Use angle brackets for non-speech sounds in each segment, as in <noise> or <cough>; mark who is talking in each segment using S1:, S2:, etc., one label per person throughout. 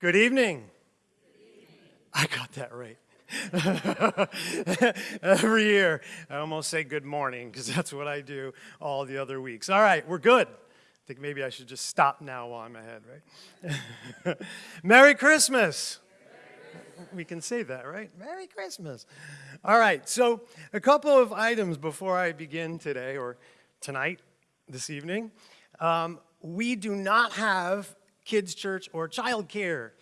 S1: Good evening. I got that right. <laughs> Every year, I almost say good morning because that's what I do all the other weeks. All right, we're good. I think maybe I should just stop now while I'm ahead, right? <laughs> Merry Christmas. We can say that, right? Merry Christmas. All right, so a couple of items before I begin today or tonight, this evening. Um, we do not have kids' church or child care.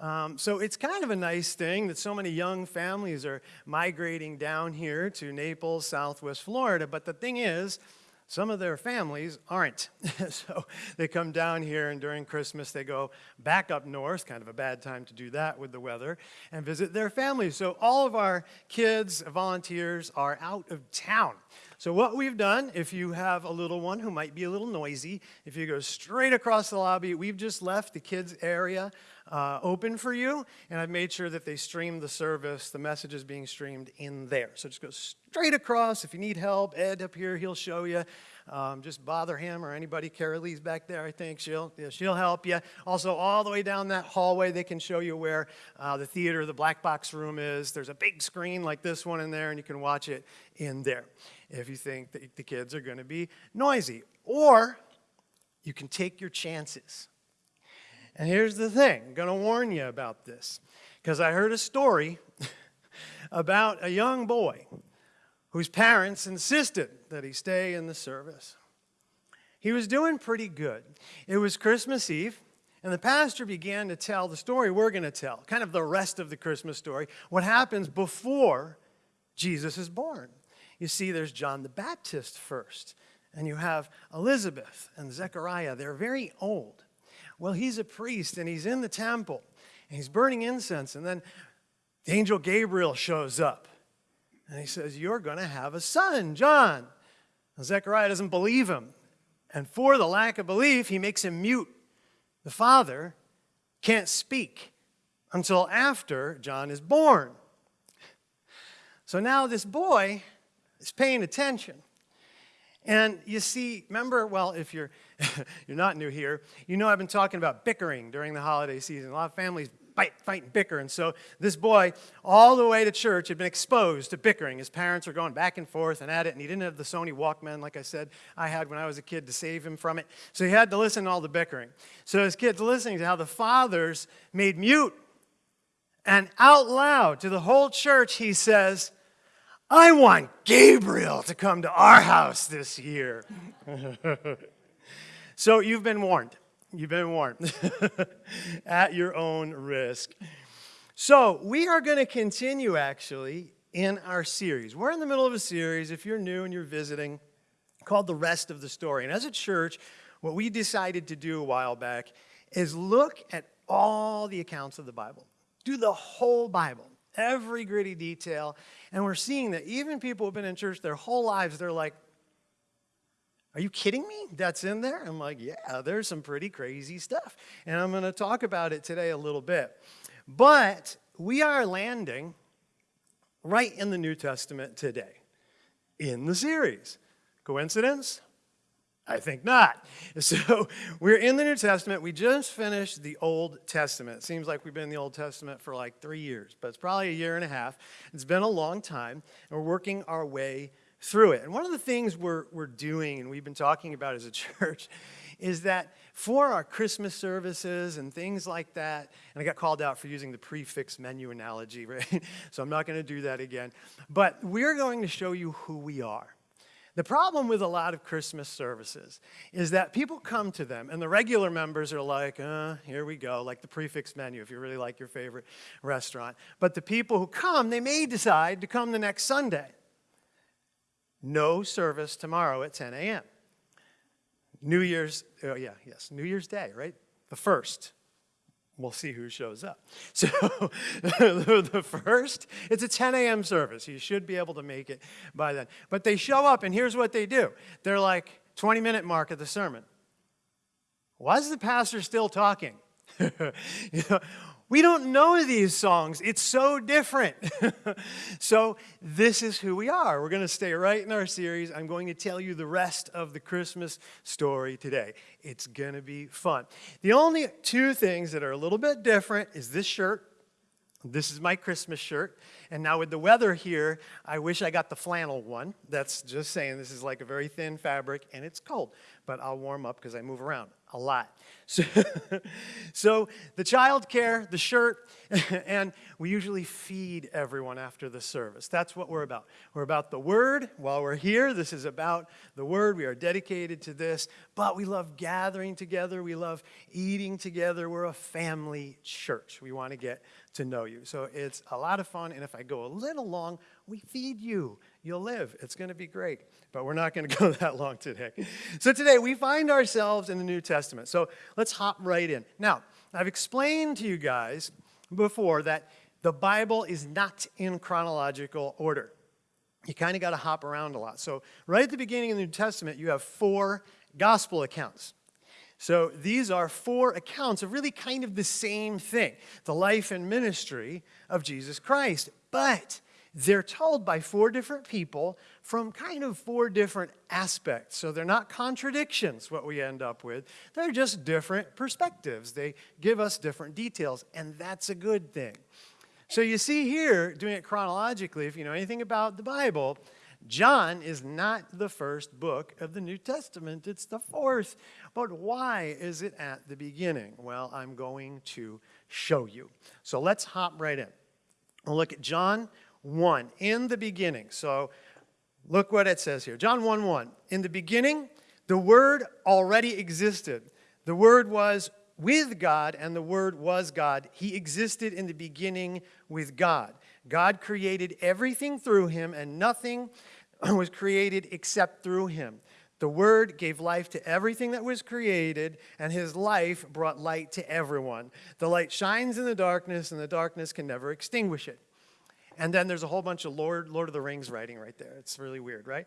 S1: Um, so it's kind of a nice thing that so many young families are migrating down here to Naples, Southwest Florida. But the thing is, some of their families aren't. <laughs> so they come down here, and during Christmas, they go back up north, kind of a bad time to do that with the weather, and visit their families. So all of our kids, volunteers, are out of town. So what we've done, if you have a little one who might be a little noisy, if you go straight across the lobby, we've just left the kids area uh, open for you, and I've made sure that they stream the service, the message is being streamed in there. So just go straight across. If you need help, Ed up here, he'll show you. Um, just bother him or anybody. Carrie Lee's back there, I think. She'll, yeah, she'll help you. Also, all the way down that hallway, they can show you where uh, the theater, the black box room is. There's a big screen like this one in there, and you can watch it in there if you think that the kids are going to be noisy. Or you can take your chances. And here's the thing I'm going to warn you about this because I heard a story <laughs> about a young boy whose parents insisted that he stay in the service. He was doing pretty good. It was Christmas Eve, and the pastor began to tell the story we're going to tell, kind of the rest of the Christmas story, what happens before Jesus is born. You see, there's John the Baptist first, and you have Elizabeth and Zechariah. They're very old. Well, he's a priest, and he's in the temple, and he's burning incense, and then the angel Gabriel shows up, and he says, You're going to have a son, John. And Zechariah doesn't believe him, and for the lack of belief, he makes him mute. The father can't speak until after John is born. So now this boy is paying attention. And you see, remember, well, if you're, <laughs> you're not new here, you know I've been talking about bickering during the holiday season. A lot of families fight, fight, and bicker. And so this boy, all the way to church, had been exposed to bickering. His parents were going back and forth and at it, and he didn't have the Sony Walkman, like I said, I had when I was a kid to save him from it. So he had to listen to all the bickering. So his kid's listening to how the fathers made mute and out loud to the whole church, he says, I want Gabriel to come to our house this year. <laughs> so you've been warned. You've been warned <laughs> at your own risk. So we are going to continue actually in our series. We're in the middle of a series, if you're new and you're visiting, called The Rest of the Story. And as a church, what we decided to do a while back is look at all the accounts of the Bible. Do the whole Bible every gritty detail. And we're seeing that even people who've been in church their whole lives, they're like, are you kidding me? That's in there? I'm like, yeah, there's some pretty crazy stuff. And I'm going to talk about it today a little bit. But we are landing right in the New Testament today in the series. Coincidence? I think not. <laughs> So we're in the New Testament. We just finished the Old Testament. It seems like we've been in the Old Testament for like three years, but it's probably a year and a half. It's been a long time, and we're working our way through it. And one of the things we're, we're doing, and we've been talking about as a <laughs> church, is that for our Christmas services and things like that, and I got called out for using the prix fixe menu analogy, <laughs> right? so I'm not going to do that again. But we're going to show you who we are. The problem with a lot of Christmas services is that people come to them, and the regular members are like, uh, here we go, like the prix fixe menu if you really like your favorite restaurant. But the people who come, they may decide to come the next Sunday. No service tomorrow at 10 a.m. New Year's, oh yeah, yes, New Year's Day, right? The first we'll see who shows up. <laughs> So <laughs> the first, it's a 10 a.m. service. You should be able to make it by then. But they show up, and here's what they do. They're like 20 minute mark of the sermon. Why is the pastor still talking? <laughs> you know, We don't know these songs. It's so different. <laughs> so, this is who we are. We're going to stay right in our series. I'm going to tell you the rest of the Christmas story today. It's going to be fun. The only two things that are a little bit different is this shirt. This is my Christmas shirt. And now, with the weather here, I wish I got the flannel one. That's just saying this is like a very thin fabric and it's cold, but I'll warm up because I move around a lot. So, <laughs> so the child care, the shirt, <laughs> and we usually feed everyone after the service. That's what we're about. We're about the Word. While we're here, this is about the Word. We are dedicated to this, but we love gathering together. We love eating together. We're a family church. We want to get to know you. So it's a lot of fun, and if I go a little long, we feed you. You'll live. It's going to be great. But we're not going <laughs> to go that long today. So today we find ourselves in the New Testament. So let's hop right in. Now, I've explained to you guys before that the Bible is not in chronological order. You kind of got to hop around a lot. So, right at the beginning of the New Testament, you have four gospel accounts. So, these are four accounts of really kind of the same thing the life and ministry of Jesus Christ. But they're told by four different people from kind of four different aspects. So they're not contradictions, what we end up with. They're just different perspectives. They give us different details, and that's a good thing. So you see here, doing it chronologically, if you know anything about the Bible, John is not the first book of the New Testament, it's the fourth. But why is it at the beginning? Well, I'm going to show you. So let's hop right in. We'll look at John 1, in the beginning. So look what it says here. John 1 1. In the beginning, the Word already existed. The Word was with God, and the Word was God. He existed in the beginning with God. God created everything through him, and nothing <clears throat> was created except through him. The Word gave life to everything that was created, and His life brought light to everyone. The light shines in the darkness, and the darkness can never extinguish it. And then there's a whole bunch of Lord, Lord of the Rings writing right there. It's really weird, right?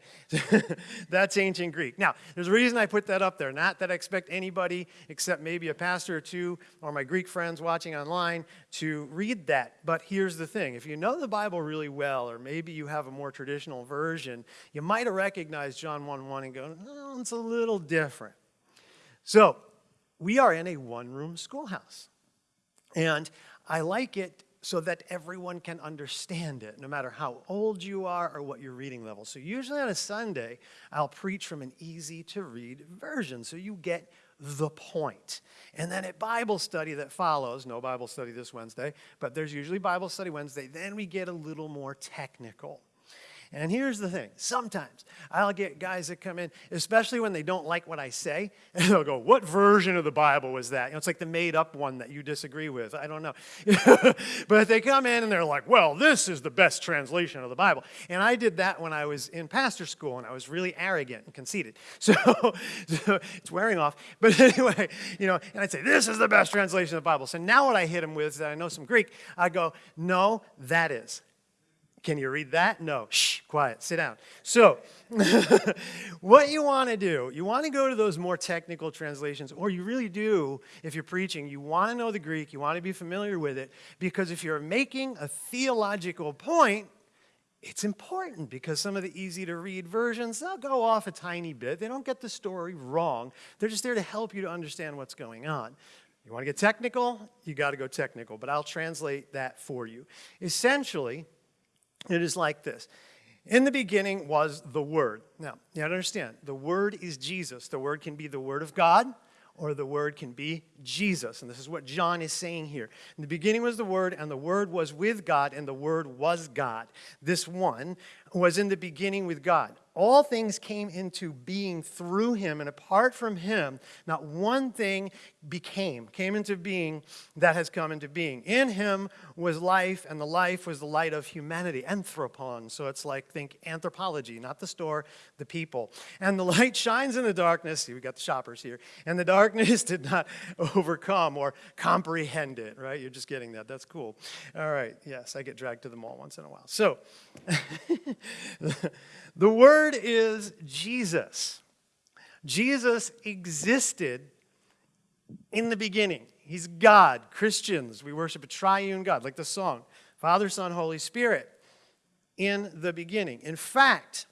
S1: <laughs> That's ancient Greek. Now, there's a reason I put that up there. Not that I expect anybody, except maybe a pastor or two or my Greek friends watching online, to read that. But here's the thing if you know the Bible really well, or maybe you have a more traditional version, you might have recognized John 1 1 and go, oh, it's a little different. So, we are in a one room schoolhouse. And I like it so that everyone can understand it, no matter how old you are or what your reading level. So usually on a Sunday, I'll preach from an easy to read version so you get the point. And then at Bible study that follows, no Bible study this Wednesday, but there's usually Bible study Wednesday, then we get a little more technical. And here's the thing sometimes I'll get guys that come in, especially when they don't like what I say, <laughs> and they'll go, What version of the Bible was that? You know, it's like the made up one that you disagree with. I don't know. <laughs> but they come in and they're like, Well, this is the best translation of the Bible. And I did that when I was in pastor school and I was really arrogant and conceited. <laughs> So, so it's wearing off. But anyway, you know, and I'd say, This is the best translation of the Bible. So now what I hit them with is that I know some Greek. I go, No, that is. Can you read that? No. Shh, quiet, sit down. So, <laughs> what you want to do, you want to go to those more technical translations, or you really do, if you're preaching, you want to know the Greek, you want to be familiar with it, because if you're making a theological point, it's important because some of the easy to read versions, they'll go off a tiny bit. They don't get the story wrong. They're just there to help you to understand what's going on. You want to get technical? You got to go technical, but I'll translate that for you. Essentially, it is like this. In the beginning was the Word. Now, you have to understand, the Word is Jesus. The Word can be the Word of God, or the Word can be Jesus. And this is what John is saying here. In the beginning was the Word, and the Word was with God, and the Word was God. This one was in the beginning with God. All things came into being through him, and apart from him, not one thing became, came into being that has come into being. In him was life, and the life was the light of humanity, anthropon. So it's like, think anthropology, not the store, the people. And the light <laughs> shines in the darkness. See, we got the shoppers here. And the darkness <laughs> did not overcome or comprehend it, right? You're just getting that. That's cool. All right. Yes, I get dragged to the mall once in a while. So, <laughs> the word is Jesus. Jesus existed in the beginning. He's God. Christians, we worship a triune God, like the song Father, Son, Holy Spirit. In the beginning. In fact,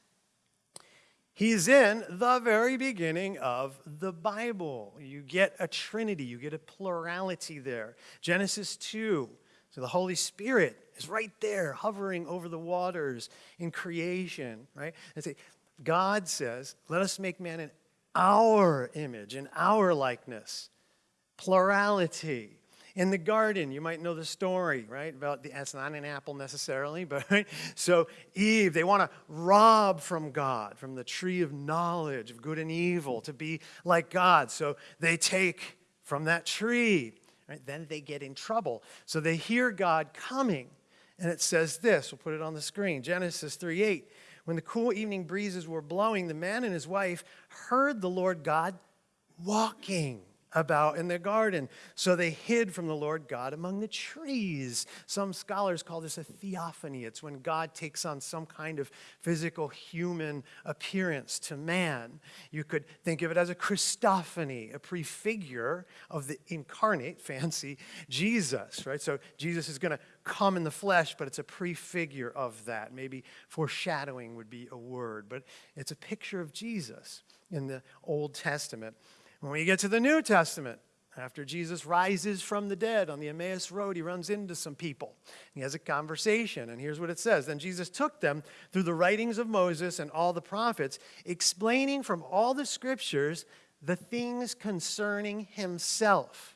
S1: He's in the very beginning of the Bible. You get a trinity, you get a plurality there. Genesis 2. So the Holy Spirit is right there, hovering over the waters in creation, right? And say, God says, let us make man in our image, in our likeness. Plurality. In the garden, you might know the story, right? About the, it's not an apple necessarily, <laughs> but right? So Eve, they want to rob from God, from the tree of knowledge of good and evil, to be like God. So they take from that tree. Right? Then they get in trouble. So they hear God coming. And it says this, we'll put it on the screen Genesis 3 8. When the cool evening breezes were blowing, the man and his wife heard the Lord God walking about in the garden. So they hid from the Lord God among the trees. Some scholars call this a theophany. It's when God takes on some kind of physical human appearance to man. You could think of it as a Christophany, a prefigure of the incarnate, <laughs> fancy Jesus, right? So Jesus is going to come in the flesh, but it's a prefigure of that. Maybe foreshadowing would be a word, but it's a picture of Jesus in the Old Testament. When we get to the New Testament, after Jesus rises from the dead on the Emmaus Road, he runs into some people. He has a conversation, and here's what it says Then Jesus took them through the writings of Moses and all the prophets, explaining from all the scriptures the things concerning himself.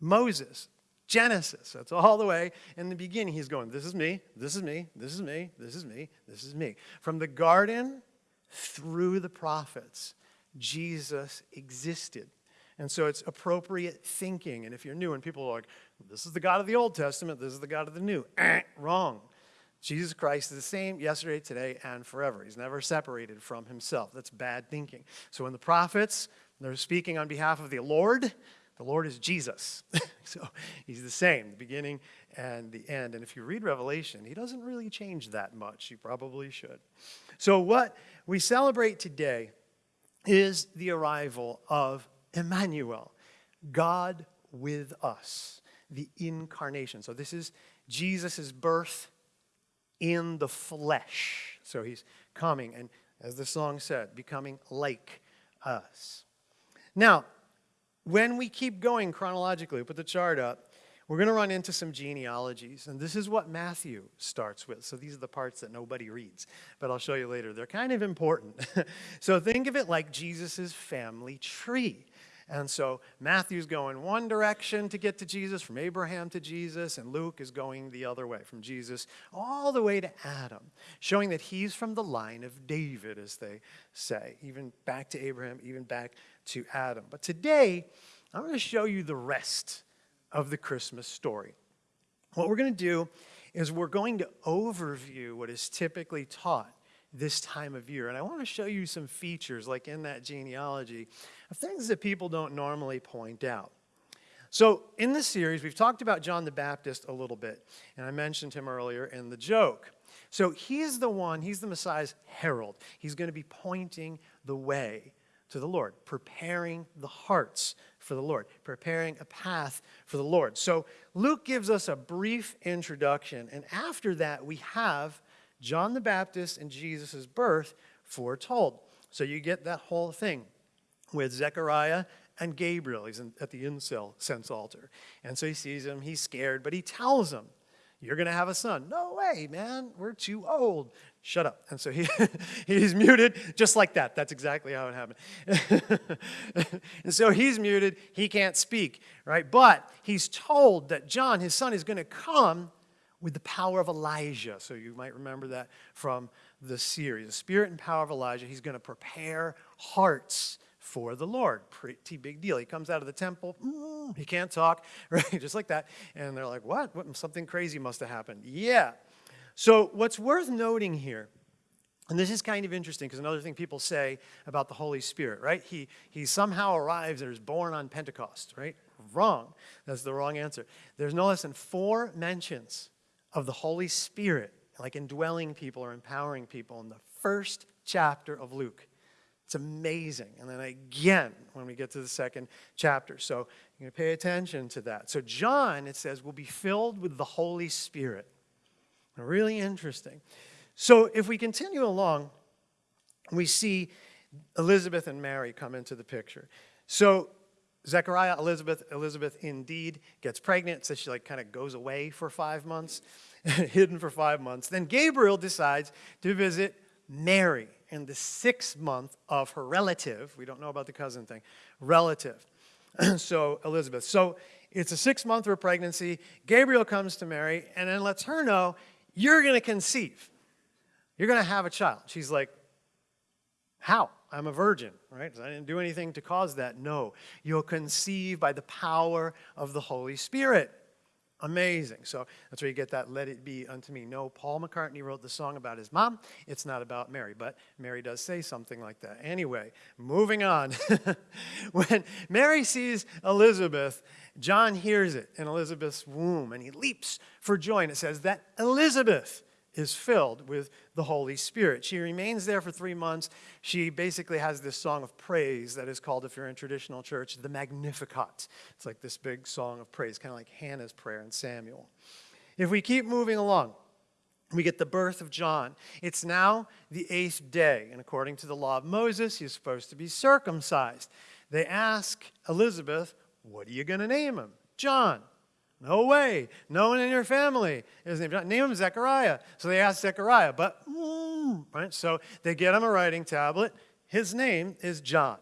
S1: Moses, Genesis, that's all the way in the beginning. He's going, This is me, this is me, this is me, this is me, this is me. From the garden through the prophets. Jesus existed. And so it's appropriate thinking. And if you're new and people are like, this is the God of the Old Testament, this is the God of the New, eh, wrong. Jesus Christ is the same yesterday, today, and forever. He's never separated from himself. That's bad thinking. So when the prophets, they're speaking on behalf of the Lord, the Lord is Jesus. <laughs> so he's the same, the beginning and the end. And if you read Revelation, he doesn't really change that much. You probably should. So what we celebrate today is the arrival of Emmanuel, God with us, the incarnation. So this is Jesus' birth in the flesh. So he's coming, and as the song said, becoming like us. Now, when we keep going chronologically, put the chart up, we're going to run into some genealogies, and this is what Matthew starts with. So these are the parts that nobody reads, but I'll show you later. They're kind of important. <laughs> so think of it like Jesus' family tree. And so Matthew's going one direction to get to Jesus, from Abraham to Jesus, and Luke is going the other way, from Jesus all the way to Adam, showing that he's from the line of David, as they say, even back to Abraham, even back to Adam. But today, I'm going to show you the rest of the Christmas story. What we're going to do is we're going to overview what is typically taught this time of year. And I want to show you some features, like in that genealogy, of things that people don't normally point out. So, in this series, we've talked about John the Baptist a little bit, and I mentioned him earlier in the joke. So, he's the one, he's the Messiah's herald. He's going to be pointing the way to the Lord, preparing the hearts for the Lord, preparing a path for the Lord. So Luke gives us a brief introduction, and after that, we have John the Baptist and Jesus' birth foretold. So you get that whole thing with Zechariah and Gabriel. He's at the incense altar. And so he sees him, he's scared, but he tells him, You're going to have a son. No way, man. We're too old shut up. And so he, <laughs> he's muted just like that. That's exactly how it happened. <laughs> and so he's muted. He can't speak, right? But he's told that John, his son, is going to come with the power of Elijah. So you might remember that from the series. The spirit and power of Elijah. He's going to prepare hearts for the Lord. Pretty big deal. He comes out of the temple. Mm, he can't talk, <laughs> right? Just like that. And they're like, what? what? Something crazy must have happened. Yeah. So, what's worth noting here, and this is kind of interesting because another thing people say about the Holy Spirit, right? He, he somehow arrives and is born on Pentecost, right? Wrong. That's the wrong answer. There's no less than four mentions of the Holy Spirit, like indwelling people or empowering people, in the first chapter of Luke. It's amazing. And then again when we get to the second chapter. So you're going to pay attention to that. So John, it says, will be filled with the Holy Spirit. Really interesting. So if we continue along, we see Elizabeth and Mary come into the picture. So Zechariah, Elizabeth, Elizabeth indeed gets pregnant, so she like kind of goes away for five months, <laughs> hidden for five months. Then Gabriel decides to visit Mary in the sixth month of her relative, we don't know about the cousin thing, relative. <clears throat> so Elizabeth. So it's a six month of pregnancy. Gabriel comes to Mary and then lets her know, you're going to conceive. You're going to have a child. She's like, how? I'm a virgin, right? I didn't do anything to cause that. No. You'll conceive by the power of the Holy Spirit. Amazing. So that's where you get that let it be unto me. No, Paul McCartney wrote the song about his mom. It's not about Mary, but Mary does say something like that. Anyway, moving on. <laughs> when Mary sees Elizabeth, John hears it in Elizabeth's womb and he leaps for joy. And it says that Elizabeth is filled with the Holy Spirit. She remains there for three months. She basically has this song of praise that is called, if you're in traditional church, the Magnificat. It's like this big song of praise, kind of like Hannah's prayer in Samuel. If we keep moving along, we get the birth of John. It's now the eighth day, and according to the law of Moses, he's supposed to be circumcised. They ask Elizabeth, What are you going to name him? John. No way. No one in your family is named John. Name him Zechariah. So they ask Zechariah, but, mm, right? So they get him a writing tablet. His name is John.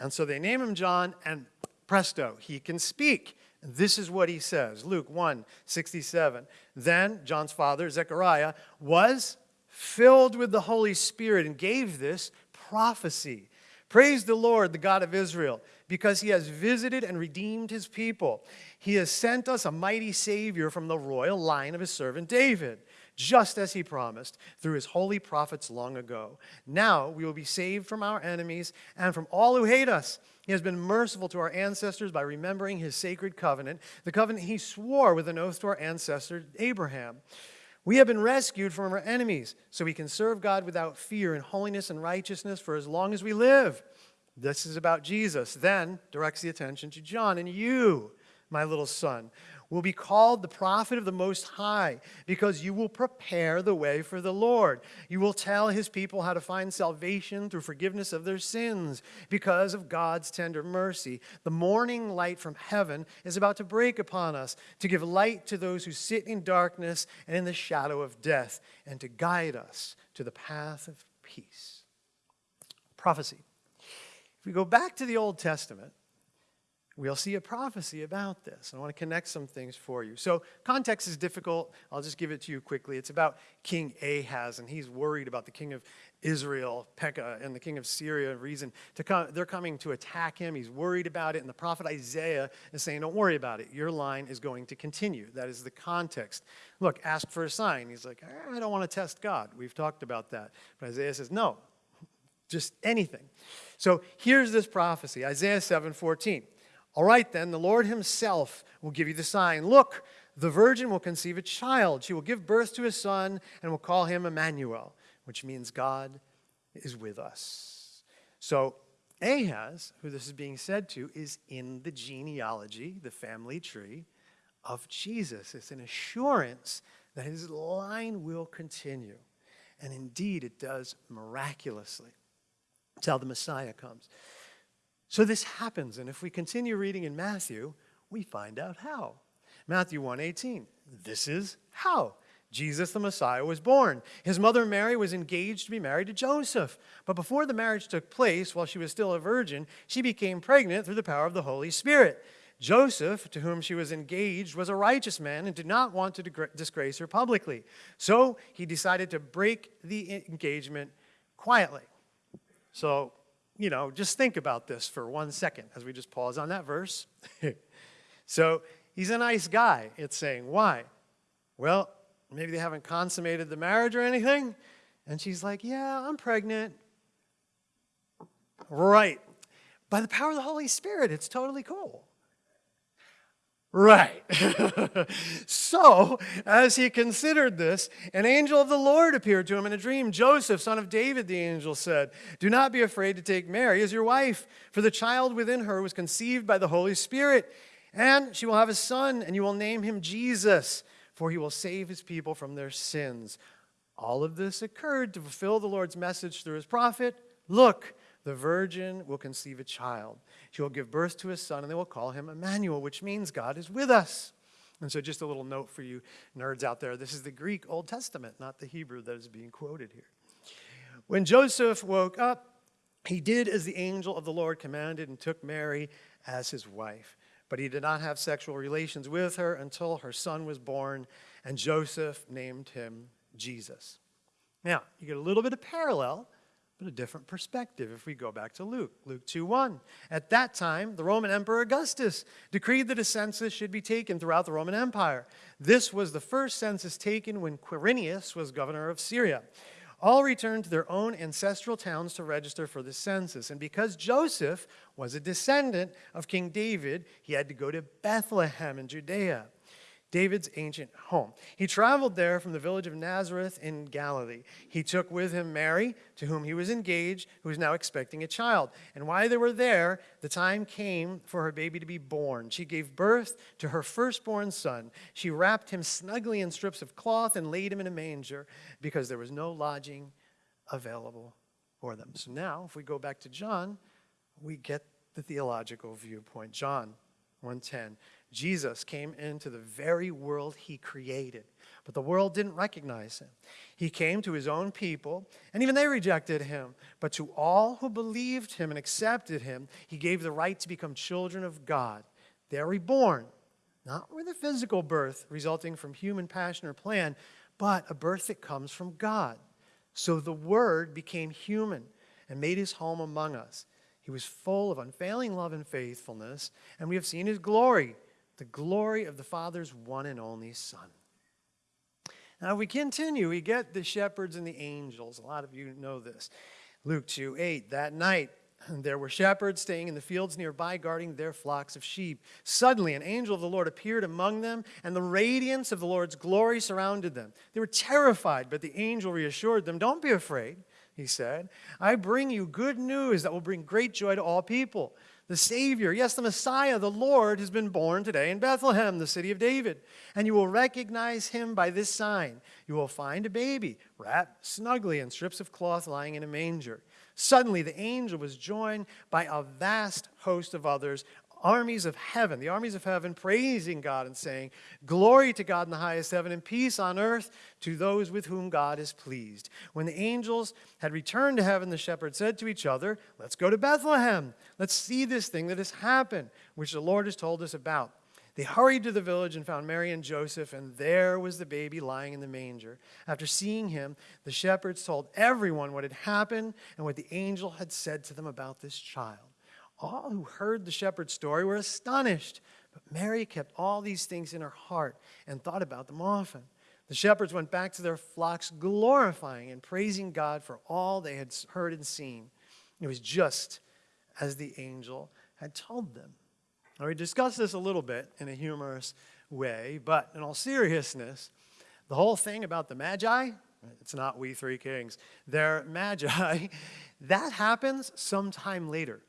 S1: And so they name him John, and presto, he can speak. This is what he says Luke 1 67. Then John's father, Zechariah, was filled with the Holy Spirit and gave this prophecy. Praise the Lord, the God of Israel, because he has visited and redeemed his people. He has sent us a mighty Savior from the royal line of his servant David, just as he promised through his holy prophets long ago. Now we will be saved from our enemies and from all who hate us. He has been merciful to our ancestors by remembering his sacred covenant, the covenant he swore with an oath to our ancestor Abraham. We have been rescued from our enemies, so we can serve God without fear in holiness and righteousness for as long as we live. This is about Jesus. Then directs the attention to John and you, my little son, will be called the prophet of the Most High, because you will prepare the way for the Lord. You will tell his people how to find salvation through forgiveness of their sins, because of God's tender mercy. The morning light from heaven is about to break upon us, to give light to those who sit in darkness and in the shadow of death, and to guide us to the path of peace. Prophecy. If we go back to the Old Testament, we'll see a prophecy about this. I want to connect some things for you. So, context is difficult. I'll just give it to you quickly. It's about King Ahaz, and he's worried about the king of Israel, Pekah, and the king of Syria. Rezin to come, they're coming to attack him. He's worried about it, and the prophet Isaiah is saying, "Don't worry about it. Your line is going to continue." That is the context. Look, ask for a sign. He's like, ah, "I don't want to test God." We've talked about that, but Isaiah says, "No, just anything." So here's this prophecy, Isaiah 7:14. All right, then, the Lord himself will give you the sign. Look, the virgin will conceive a child. She will give birth to a son and will call him Emmanuel, which means God is with us. So, Ahaz, who this is being said to, is in the genealogy, the family tree of Jesus. It's an assurance that his line will continue. And indeed, it does miraculously until the Messiah comes. So this happens, and if we continue reading in Matthew, we find out how. Matthew 1:18. This is how Jesus the Messiah was born. His mother Mary was engaged to be married to Joseph. But before the marriage took place, while she was still a virgin, she became pregnant through the power of the Holy Spirit. Joseph, to whom she was engaged, was a righteous man and did not want to disgrace her publicly. So he decided to break the engagement quietly. So you know, just think about this for one second as we just pause on that verse. <laughs> so he's a nice guy, it's saying. Why? Well, maybe they haven't consummated the marriage or anything. And she's like, Yeah, I'm pregnant. Right. By the power of the Holy Spirit, it's totally cool. Right. <laughs> so, as he considered this, an angel of the Lord appeared to him in a dream. Joseph, son of David, the angel said, Do not be afraid to take Mary as your wife, for the child within her was conceived by the Holy Spirit. And she will have a son, and you will name him Jesus, for he will save his people from their sins. All of this occurred to fulfill the Lord's message through his prophet. Look, the virgin will conceive a child. She will give birth to a son, and they will call him Emmanuel, which means God is with us. And so, just a little note for you nerds out there this is the Greek Old Testament, not the Hebrew that is being quoted here. When Joseph woke up, he did as the angel of the Lord commanded and took Mary as his wife. But he did not have sexual relations with her until her son was born, and Joseph named him Jesus. Now, you get a little bit of parallel but a different perspective if we go back to Luke. Luke 2:1. At that time, the Roman Emperor Augustus decreed that a census should be taken throughout the Roman Empire. This was the first census taken when Quirinius was governor of Syria. All returned to their own ancestral towns to register for the census. And because Joseph was a descendant of King David, he had to go to Bethlehem in Judea. David's ancient home. He traveled there from the village of Nazareth in Galilee. He took with him Mary, to whom he was engaged, who was now expecting a child. And while they were there, the time came for her baby to be born. She gave birth to her firstborn son. She wrapped him snugly in strips of cloth and laid him in a manger because there was no lodging available for them. So now, if we go back to John, we get the theological viewpoint. John 110. Jesus came into the very world he created, but the world didn't recognize him. He came to his own people, and even they rejected him. But to all who believed him and accepted him, he gave the right to become children of God. They're reborn, not with a physical birth resulting from human passion or plan, but a birth that comes from God. So the Word became human and made his home among us. He was full of unfailing love and faithfulness, and we have seen his glory the glory of the Father's one and only Son. Now, we continue. We get the shepherds and the angels. A lot of you know this. Luke 2 8. That night, <clears throat> there were shepherds staying in the fields nearby, guarding their flocks of sheep. Suddenly, an angel of the Lord appeared among them, and the radiance of the Lord's glory surrounded them. They were terrified, but the angel reassured them Don't be afraid, he said. I bring you good news that will bring great joy to all people the Savior, yes, the Messiah, the Lord, has been born today in Bethlehem, the city of David. And you will recognize him by this sign. You will find a baby wrapped snugly in strips of cloth lying in a manger. Suddenly, the angel was joined by a vast host of others, armies of heaven, the armies of heaven praising God and saying, Glory to God in the highest heaven and peace on earth to those with whom God is pleased. When the angels had returned to heaven, the shepherds said to each other, Let's go to Bethlehem. Let's see this thing that has happened, which the Lord has told us about. They hurried to the village and found Mary and Joseph, and there was the baby lying in the manger. After seeing him, the shepherds told everyone what had happened and what the angel had said to them about this child. All who heard the shepherd's story were astonished, but Mary kept all these things in her heart and thought about them often. The shepherds went back to their flocks, glorifying and praising God for all they had heard and seen. It was just as the angel had told them. Now, we discussed this a little bit in a humorous way, but in all seriousness, the whole thing about the Magi, it's not we three kings, they're Magi, <laughs> that happens sometime later.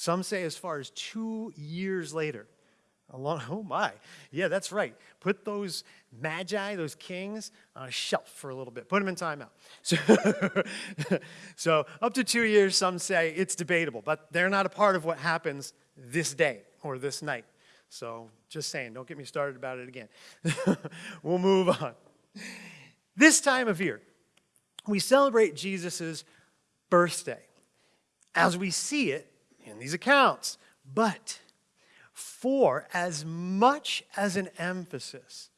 S1: Some say as far as two years later. <laughs> Oh my, yeah, that's right. Put those magi, those kings, on a shelf for a little bit. Put them in timeout. <laughs> So, <laughs> so up to two years, some say it's debatable, but they're not a part of what happens this day or this night. So just saying, don't get me started about it again. we'll move on. This time of year, we celebrate Jesus' birthday. As we see it, in these accounts. But for as much as an emphasis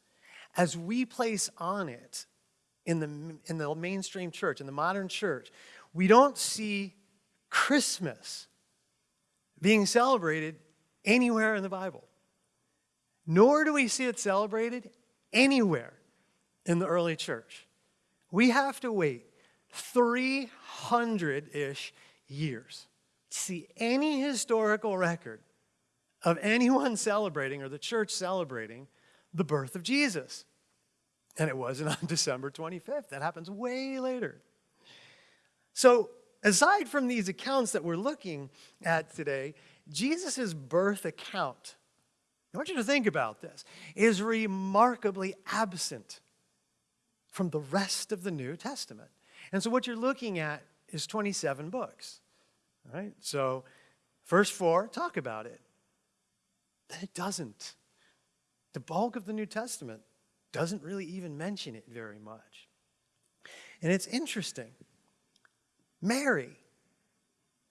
S1: as we place on it in the, in the mainstream church, in the modern church, we don't see Christmas being celebrated anywhere in the Bible. Nor do we see it celebrated anywhere in the early church. We have to wait 300 ish years see any historical record of anyone celebrating or the church celebrating the birth of Jesus. And it wasn't <laughs> on December 25th. That happens way later. So, aside from these accounts that we're looking at today, Jesus' birth account, I want you to think about this, is remarkably absent from the rest of the New Testament. And so, what you're looking at is 27 books. All right? So, first four talk about it. Then it doesn't. The bulk of the New Testament doesn't really even mention it very much. And it's interesting. Mary,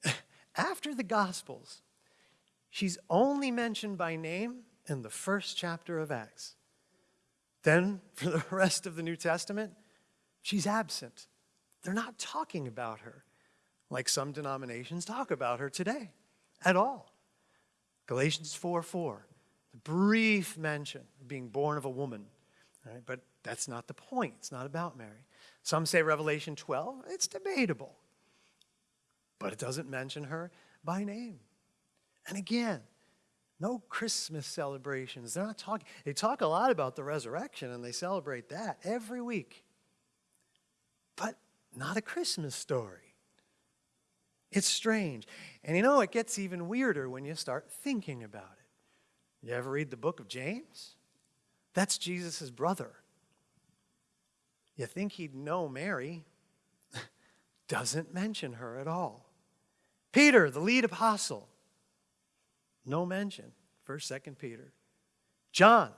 S1: <laughs> after the Gospels, she's only mentioned by name in the first chapter of Acts. Then, for the <laughs> rest of the New Testament, she's absent. They're not talking about her like some denominations talk about her today at all. Galatians 4 4, the brief mention of being born of a woman, right? but that's not the point. It's not about Mary. Some say Revelation 12, it's debatable, but it doesn't mention her by name. And again, no Christmas celebrations. They're not talking, they talk a lot about the resurrection and they celebrate that every week, but not a Christmas story. It's strange. And you know, it gets even weirder when you start thinking about it. You ever read the book of James? That's Jesus' brother. You think he'd know Mary, <laughs> doesn't mention her at all. Peter, the lead apostle, no mention. First, second Peter. John,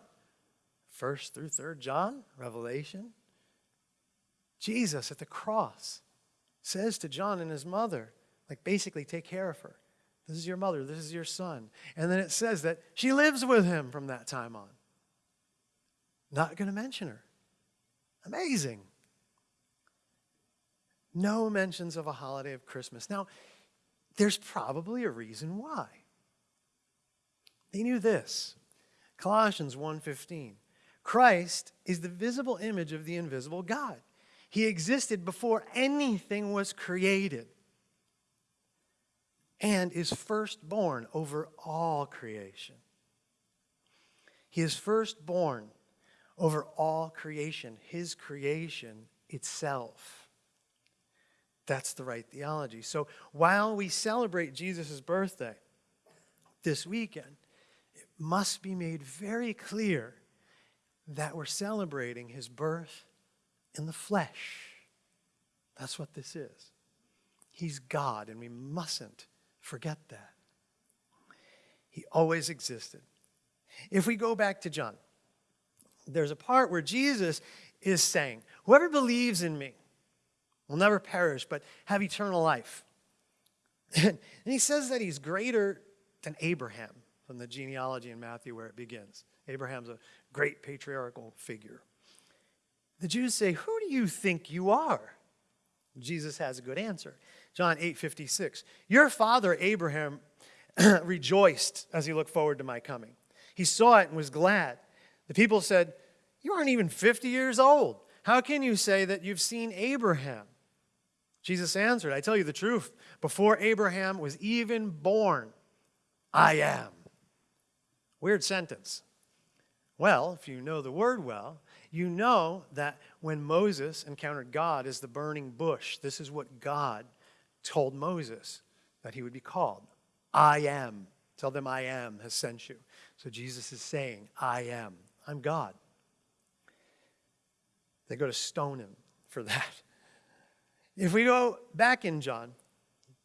S1: first through third John, Revelation. Jesus at the cross says to John and his mother, like, basically, take care of her. This is your mother. This is your son. And then it says that she lives with him from that time on. Not going to mention her. Amazing. No mentions of a holiday of Christmas. Now, there's probably a reason why. They knew this. Colossians 1:15. Christ is the visible image of the invisible God. He existed before anything was created and is firstborn over all creation. He is firstborn over all creation, his creation itself. That's the right theology. So while we celebrate Jesus' birthday this weekend, it must be made very clear that we're celebrating his birth in the flesh. That's what this is. He's God, and we mustn't Forget that. He always existed. If we go back to John, there's a part where Jesus is saying, Whoever believes in me will never perish, but have eternal life. <laughs> and he says that he's greater than Abraham from the genealogy in Matthew where it begins. Abraham's a great patriarchal figure. The Jews say, Who do you think you are? Jesus has a good answer. John 8 56. Your father Abraham <clears throat> rejoiced as he looked forward to my coming. He saw it and was glad. The people said, You aren't even 50 years old. How can you say that you've seen Abraham? Jesus answered, I tell you the truth. Before Abraham was even born, I am. Weird sentence. Well, if you know the word well, you know that when Moses encountered God as the burning bush, this is what God told Moses that he would be called. I am. Tell them I am has sent you. So Jesus is saying, I am. I'm God. They go to stone him for <laughs> that. If we go back in John,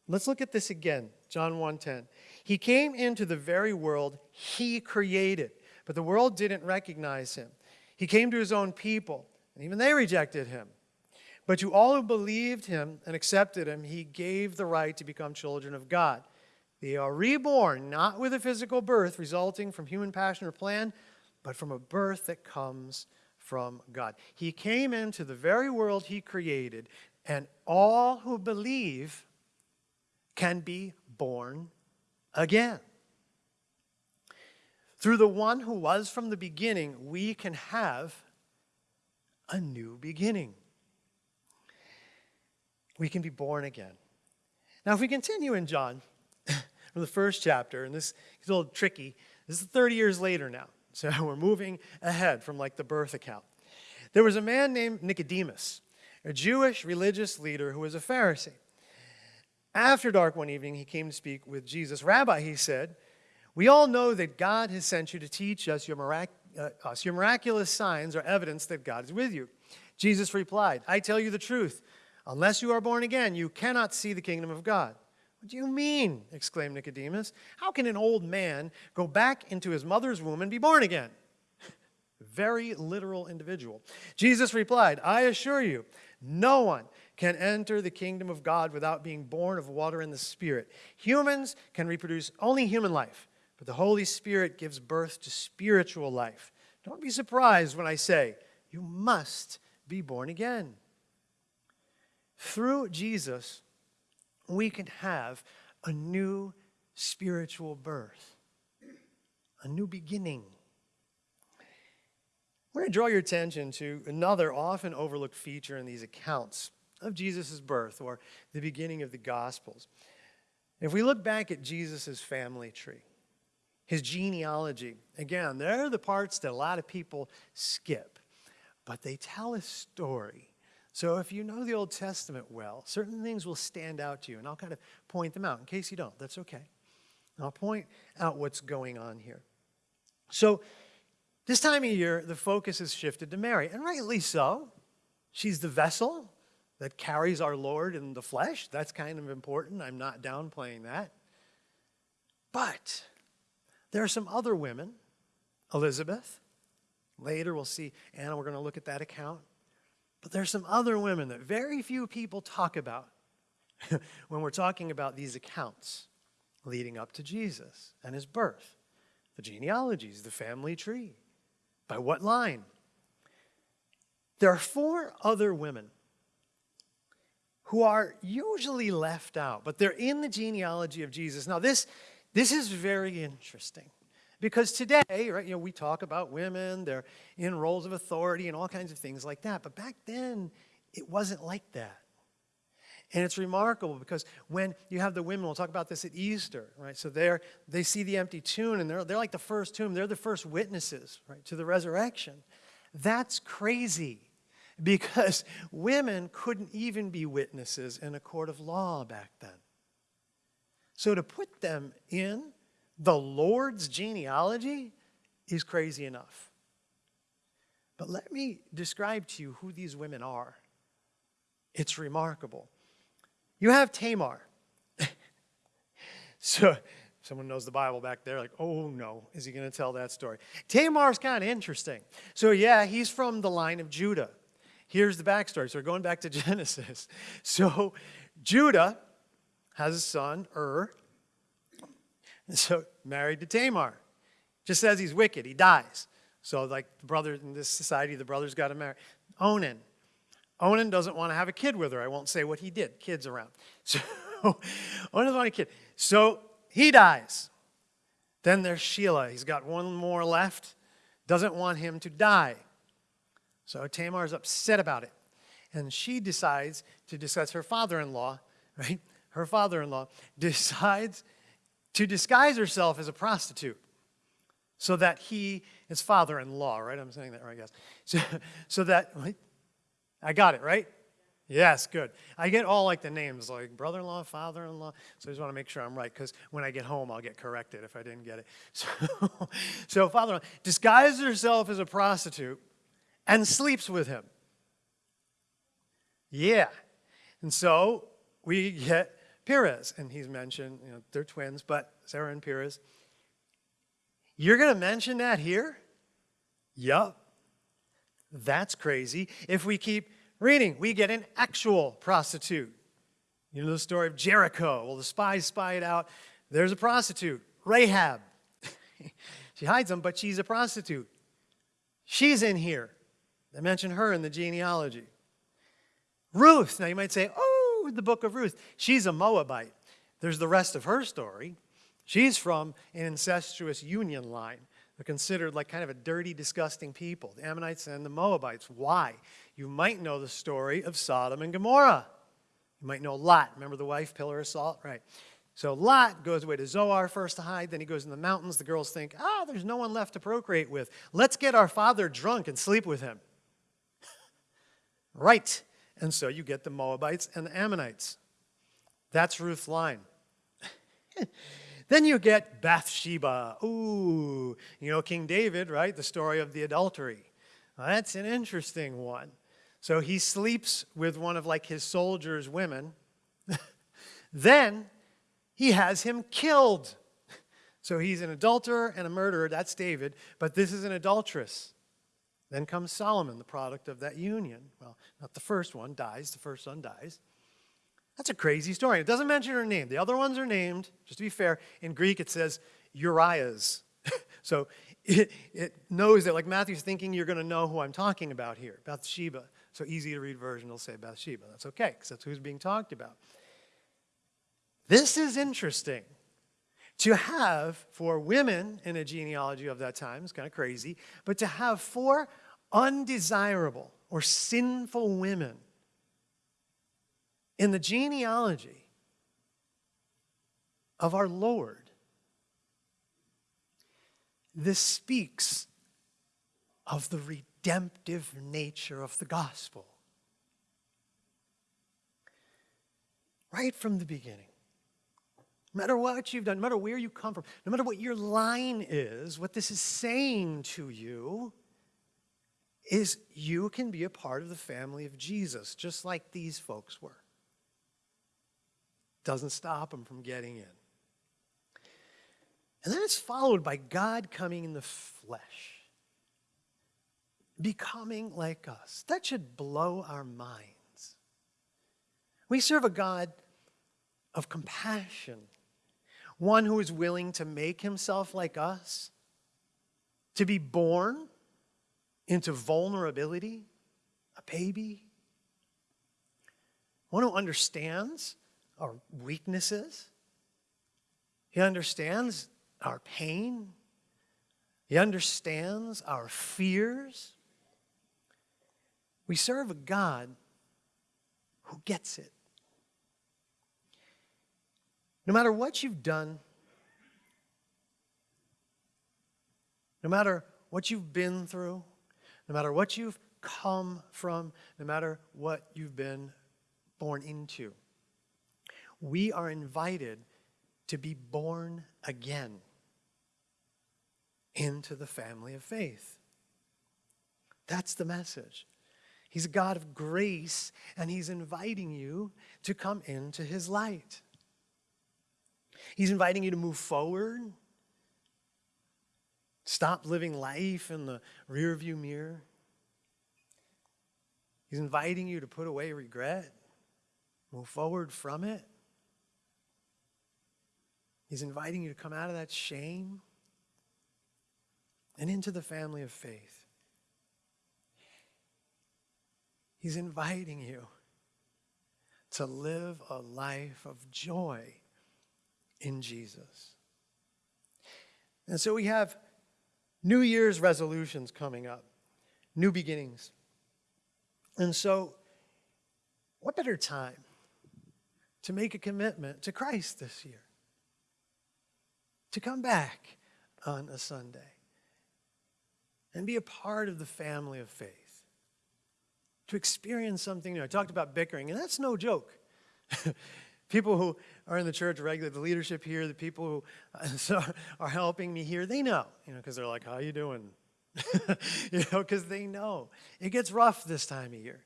S1: let's look at this again. John 1:10. He came into the very world he created, but the world didn't recognize him. He came to his own people, and even they rejected him. But to all who believed him and accepted him, he gave the right to become children of God. They are reborn, not with a physical birth resulting from human passion or plan, but from a birth that comes from God. He came into the very world he created, and all who believe can be born again. Through the one who was from the beginning, we can have a new beginning we can be born again. Now, if we continue in John, <laughs> from the first chapter, and this is a little tricky. This is 30 years later now. So <laughs> we're moving ahead from like the birth account. There was a man named Nicodemus, a Jewish religious leader who was a Pharisee. After dark one evening, he came to speak with Jesus. Rabbi, he said, we all know that God has sent you to teach us your, mirac- uh, us your miraculous signs are evidence that God is with you. Jesus replied, I tell you the truth. Unless you are born again, you cannot see the kingdom of God. What do you mean? exclaimed Nicodemus. How can an old man go back into his mother's womb and be born again? <laughs> Very literal individual. Jesus replied, I assure you, no one can enter the kingdom of God without being born of water and the Spirit. Humans can reproduce only human life, but the Holy Spirit gives birth to spiritual life. Don't be surprised when I say, you must be born again. Through Jesus, we can have a new spiritual birth, a new beginning. We're going to draw your attention to another often overlooked feature in these accounts of Jesus' birth or the beginning of the Gospels. If we look back at Jesus' family tree, his genealogy, again, there are the parts that a lot of people skip, but they tell a story. So if you know the Old Testament well, certain things will stand out to you, and I'll kind of point them out. In case you don't, that's okay. I'll point out what's going on here. So this time of year, the focus has shifted to Mary, and rightly so. She's the vessel that carries our Lord in the flesh. That's kind of important. I'm not downplaying that. But there are some other women, Elizabeth. Later we'll see Anna, we're going to look at that account. But there's some other women that very few people talk about <laughs> when we're talking about these accounts leading up to Jesus and his birth. The genealogies, the family tree. By what line? There are four other women who are usually left out, but they're in the genealogy of Jesus. Now, this, this is very interesting because today, right, you know, we talk about women, they're in roles of authority and all kinds of things like that. But back then, it wasn't like that. And it's remarkable because when you have the women, we'll talk about this at Easter, right? So they're, they see the empty tomb and they're, they're like the first tomb. They're the first witnesses, right, to the resurrection. That's crazy because <laughs> women couldn't even be witnesses in a court of law back then. So to put them in the Lord's genealogy is crazy enough. But let me describe to you who these women are. It's remarkable. You have Tamar. <laughs> so, someone knows the Bible back there, like, oh no, is he going to tell that story? Tamar's kind of interesting. So, yeah, he's from the line of Judah. Here's the backstory. So we're going back to <laughs> Genesis. So Judah has a son, Ur. <laughs> So married to Tamar. Just says he's wicked. He dies. So like the brother in this society, the brothers got to marry. Onan. Onan doesn't want to have a kid with her. I won't say what he did. Kids around. <laughs> So Onan doesn't want a kid. So he dies. Then there's Shelah. He's got one more left. Doesn't want him to die. So Tamar is upset about it. And she decides to discuss her father-in-law, <laughs> right? Her father-in-law decides to disguise herself as a prostitute so that he, his father-in-law, right? I'm saying that right, guys. So, <laughs> so that, I got it, right? Yes, good. I get all like the names, like brother-in-law, father-in-law. So I just want to make sure I'm right, because when I get home, I'll get corrected if I didn't get it. <laughs> So, so father-in-law disguises herself as a prostitute and sleeps with him. Yeah. And so we get Perez, and he's mentioned, you know, they're twins, but Zerah and Perez. You're going to mention that here? Yup. That's crazy. If we keep reading, we get an actual prostitute. You know the story of Jericho. Well, the spies spy it out. There's a prostitute, Rahab. <laughs> she hides them, but she's a prostitute. She's in here. They mention her in the genealogy. Ruth, now you might say, oh, the book of Ruth. She's a Moabite. There's the rest of her story. She's from an incestuous union line. They're considered like kind of a dirty, disgusting people, the Ammonites and the Moabites. Why? You might know the story of Sodom and Gomorrah. You might know Lot. Remember the wife, pillar of salt? Right. So Lot goes away to Zoar first to hide, then he goes in the mountains. The girls think, ah, there's no one left to procreate with. Let's get our father drunk and sleep with him. <laughs> right. And so you get the Moabites and the Ammonites. That's Ruth's line. <laughs> then you get Bathsheba. Ooh, you know King David, right? The story of the adultery. Well, that's an interesting one. So he sleeps with one of like his soldiers' women. <laughs> then he has him killed. <laughs> So he's an adulterer and a murderer. That's David. But this is an adulteress. Then comes Solomon, the product of that union. Well, not the first one dies, the first son dies. That's a crazy story. It doesn't mention her name. The other ones are named, just to be fair. In Greek, it says Uriah's. <laughs> so it, it knows that, like Matthew's thinking you're going to know who I'm talking about here, Bathsheba. So easy to read version will say Bathsheba. That's okay, because that's who's being talked about. This is interesting. To have four women in a genealogy of that time is kind of crazy, but to have four undesirable or sinful women in the genealogy of our Lord, this speaks of the redemptive nature of the gospel. Right from the beginning. No matter what you've done, no matter where you come from, no matter what your line is, what this is saying to you is you can be a part of the family of Jesus, just like these folks were. Doesn't stop them from getting in. And then it's followed by God coming in the flesh, becoming like us. That should blow our minds. We serve a God of compassion one who is willing to make himself like us, to be born into vulnerability, a baby, one who understands our weaknesses. He understands our pain. He understands our fears. We serve a God who gets it. No matter what you've done, no matter what you've been through, no matter what you've come from, no matter what you've been born into, we are invited to be born again into the family of faith. That's the message. He's a God of grace, and He's inviting you to come into His light. He's inviting you to move forward. Stop living life in the rearview mirror. He's inviting you to put away regret, move forward from it. He's inviting you to come out of that shame and into the family of faith. He's inviting you to live a life of joy in Jesus. And so we have New Year's resolutions coming up, new beginnings. And so, what better time to make a commitment to Christ this year? To come back on a Sunday and be a part of the family of faith, to experience something new. I talked about bickering, and that's no joke. <laughs> people who are in the church regularly, the leadership here, the people who uh, <laughs> are helping me here, they know, you know, because they're like, how you doing? <laughs> you know, because they know. It gets rough this time of year.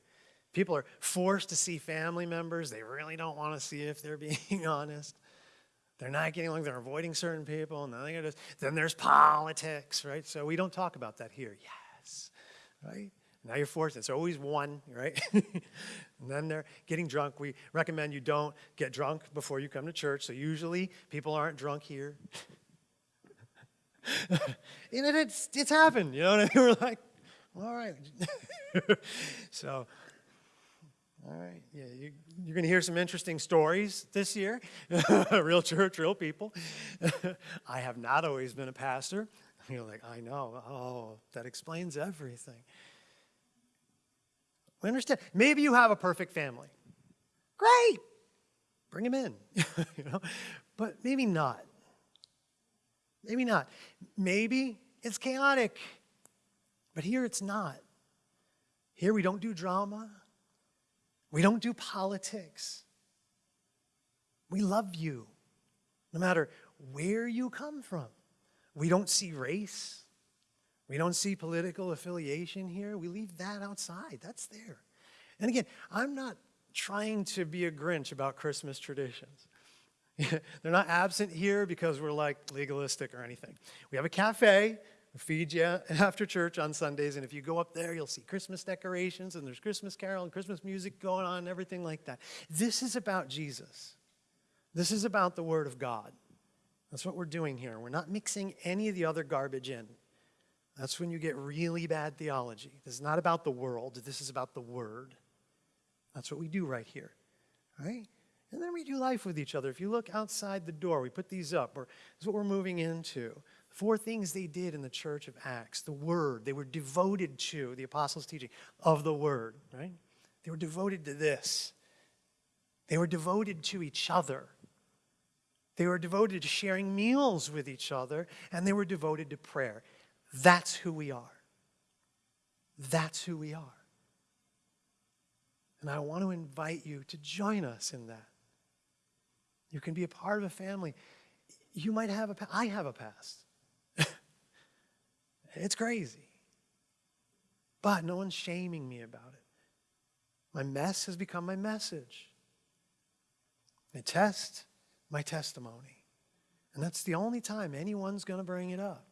S1: People are forced to see family members they really don't want to see if they're <laughs> being honest. They're not getting along, they're avoiding certain people, and then there's politics, right? So we don't talk about that here. Yes, right? Now you're forced. It's always one, right? <laughs> and then they're getting drunk. We recommend you don't get drunk before you come to church. So usually people aren't drunk here. <laughs> and it's, it's happened, you know what I mean? <laughs> We're like, all right. so, all right, yeah, you, are going to hear some interesting stories this year. real church, real people. I have not always been a pastor. You're like, I know. Oh, that explains everything. We understand. Maybe you have a perfect family. Great. Bring them in. <laughs> you know? but maybe not. Maybe not. Maybe it's chaotic, but here it's not. Here we don't do drama, we don't do politics. We love you no matter where you come from. We don't see race. We don't see political affiliation here. We leave that outside. That's there. And again, I'm not trying to be a Grinch about Christmas traditions. <laughs> They're not absent here because we're like legalistic or anything. We have a cafe, we feed you after church on Sundays, and if you go up there, you'll see Christmas decorations and there's Christmas carol and Christmas music going on and everything like that. This is about Jesus. This is about the Word of God. That's what we're doing here. We're not mixing any of the other garbage in. That's when you get really bad theology. This is not about the world, this is about the Word. That's what we do right here. Right? And then we do life with each other. If you look outside the door, we put these up. Or this is what we're moving into. Four things they did in the church of Acts. The Word. They were devoted to the apostles' teaching of the Word, right? They were devoted to this. They were devoted to each other. They were devoted to sharing meals with each other, and they were devoted to prayer. That's who we are. That's who we are. And I want to invite you to join us in that. You can be a part of a family. You might have a I have a past. <laughs> it's crazy. But no one's shaming me about it. My mess has become my message. My test, my testimony. And that's the only time anyone's going to bring it up.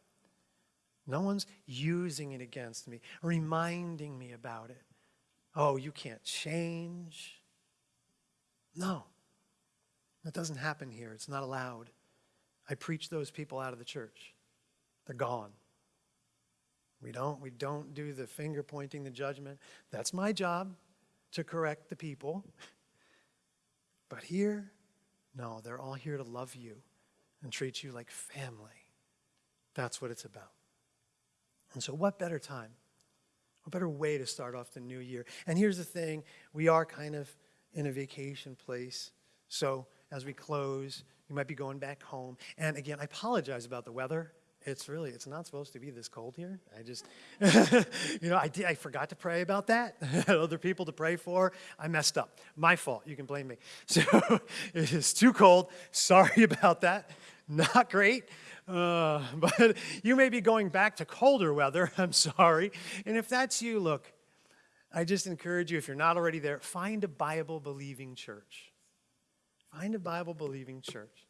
S1: No one's using it against me, reminding me about it. Oh, you can't change. No, that doesn't happen here. It's not allowed. I preach those people out of the church. They're gone. We don't, we don't do the finger pointing, the judgment. That's my job to correct the people. <laughs> But here, no, they're all here to love you and treat you like family. That's what it's about. And so, what better time? What better way to start off the new year? And here's the thing we are kind of in a vacation place. So, as we close, you might be going back home. And again, I apologize about the weather. It's really, it's not supposed to be this cold here. I just, <laughs> you know, I, did, I forgot to pray about that. <laughs> Other people to pray for. I messed up. My fault. You can blame me. <laughs> So it is too cold. Sorry about that. Not great. Uh, <laughs> but you may be going back to colder weather. <laughs> I'm sorry. And if that's you, look, I just encourage you, if you're not already there, find a Bible believing church. Find a Bible believing church.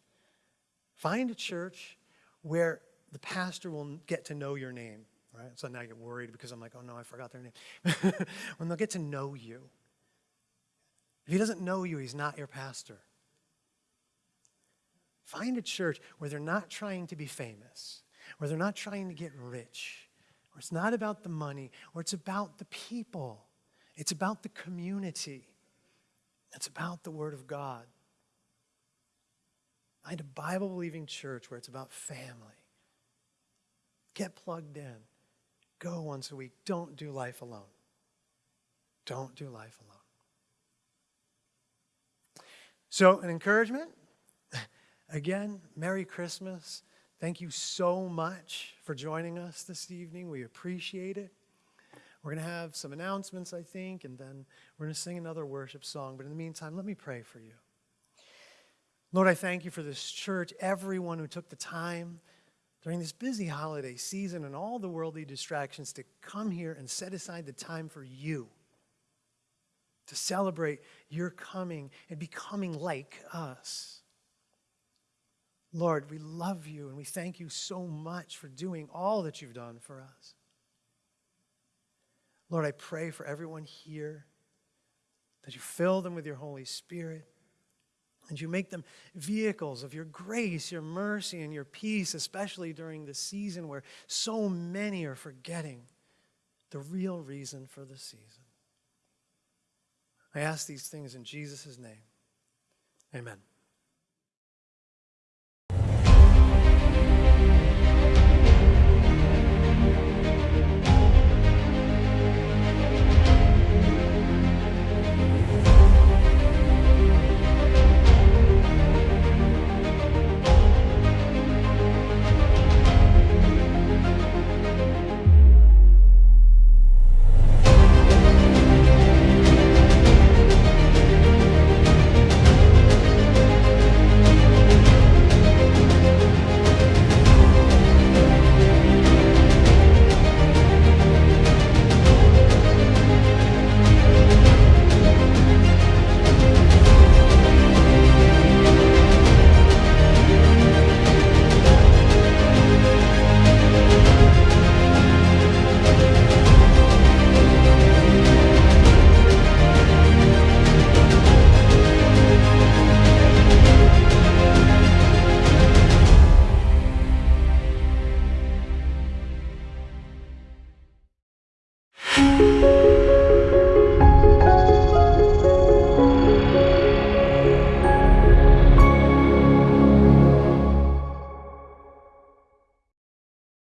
S1: Find a church where the pastor will get to know your name, right? So now I get worried because I'm like, oh no, I forgot their name. <laughs> when they'll get to know you. If he doesn't know you, he's not your pastor. Find a church where they're not trying to be famous, where they're not trying to get rich, where it's not about the money, where it's about the people. It's about the community. It's about the Word of God. Find a Bible believing church where it's about family. Get plugged in. Go once a week. Don't do life alone. Don't do life alone. So, an encouragement again, Merry Christmas. Thank you so much for joining us this evening. We appreciate it. We're going to have some announcements, I think, and then we're going to sing another worship song. But in the meantime, let me pray for you. Lord, I thank you for this church, everyone who took the time during this busy holiday season and all the worldly distractions to come here and set aside the time for you, to celebrate your coming and becoming like us. Lord, we love you and we thank you so much for doing all that you've done for us. Lord, I pray for everyone here that you fill them with your Holy Spirit and you make them vehicles of your grace, your mercy, and your peace, especially during the season where so many are forgetting the real reason for the season. I ask these things in Jesus' name. Amen.